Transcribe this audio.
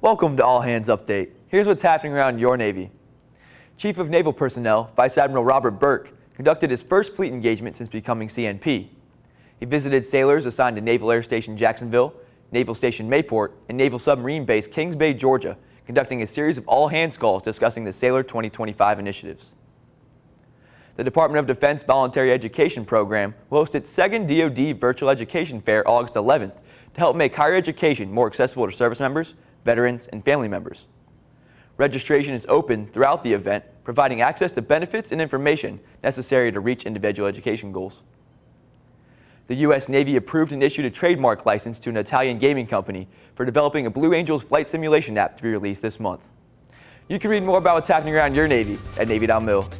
Welcome to All Hands Update. Here's what's happening around your Navy. Chief of Naval Personnel, Vice Admiral Robert Burke, conducted his first fleet engagement since becoming CNP. He visited sailors assigned to Naval Air Station Jacksonville, Naval Station Mayport, and Naval Submarine Base Kings Bay, Georgia, conducting a series of all-hands calls discussing the Sailor 2025 initiatives. The Department of Defense Voluntary Education Program will host its second DoD Virtual Education Fair August 11th to help make higher education more accessible to service members, veterans, and family members. Registration is open throughout the event, providing access to benefits and information necessary to reach individual education goals. The U.S. Navy approved and issued a trademark license to an Italian gaming company for developing a Blue Angels flight simulation app to be released this month. You can read more about what's happening around your Navy at Navy.mil.